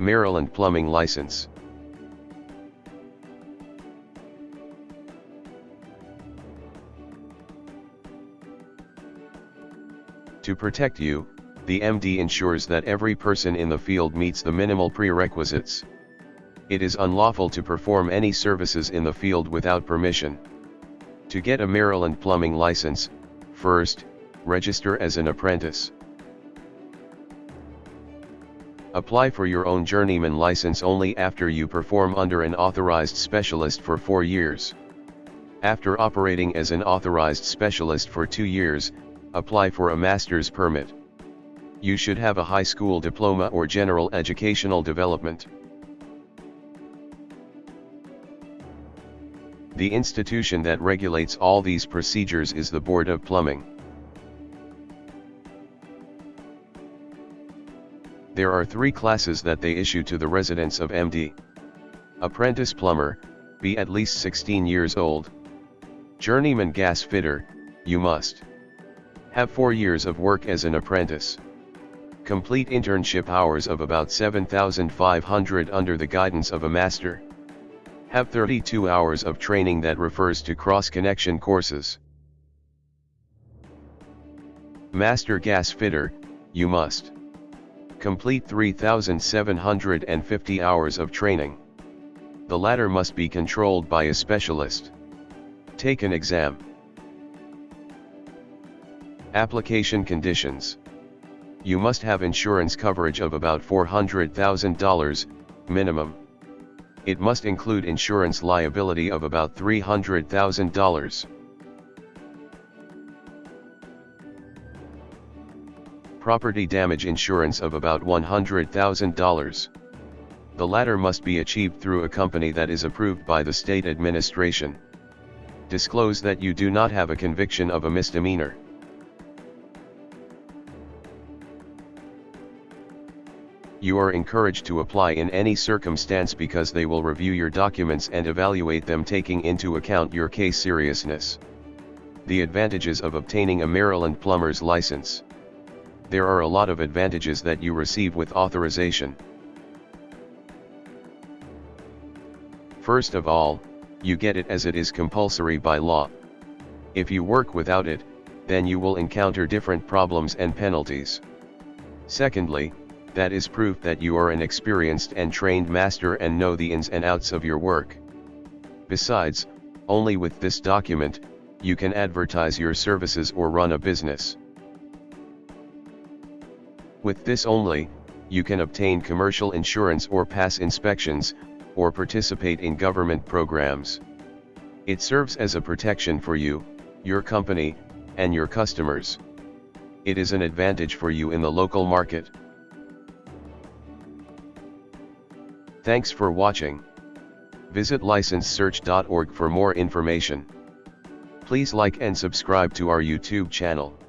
Maryland Plumbing License. To protect you, the MD ensures that every person in the field meets the minimal prerequisites. It is unlawful to perform any services in the field without permission. To get a Maryland plumbing license, first, register as an apprentice. Apply for your own journeyman license only after you perform under an authorized specialist for 4 years. After operating as an authorized specialist for 2 years, apply for a master's permit. You should have a high school diploma or general educational development. The institution that regulates all these procedures is the Board of Plumbing. There are three classes that they issue to the residents of MD. Apprentice plumber, be at least 16 years old. Journeyman gas fitter, you must have 4 years of work as an apprentice. Complete internship hours of about 7,500 under the guidance of a master. Have 32 hours of training that refers to cross-connection courses. Master Gas Fitter, you must complete 3,750 hours of training. The latter must be controlled by a specialist. Take an exam. Application conditions. You must have insurance coverage of about $400,000, minimum. It must include insurance liability of about $300,000. Property damage insurance of about $100,000. The latter must be achieved through a company that is approved by the state administration. Disclose that you do not have a conviction of a misdemeanor. You are encouraged to apply in any circumstance because they will review your documents and evaluate them taking into account your case seriousness. The advantages of obtaining a Maryland plumber's license. There are a lot of advantages that you receive with authorization. First of all, you get it as it is compulsory by law. If you work without it, then you will encounter different problems and penalties. Secondly, that is proof that you are an experienced and trained master and know the ins and outs of your work. Besides, only with this document, you can advertise your services or run a business. With this only, you can obtain commercial insurance or pass inspections, or participate in government programs. It serves as a protection for you, your company, and your customers. It is an advantage for you in the local market. Thanks for watching. Visit licensesearch.org for more information. Please like and subscribe to our YouTube channel.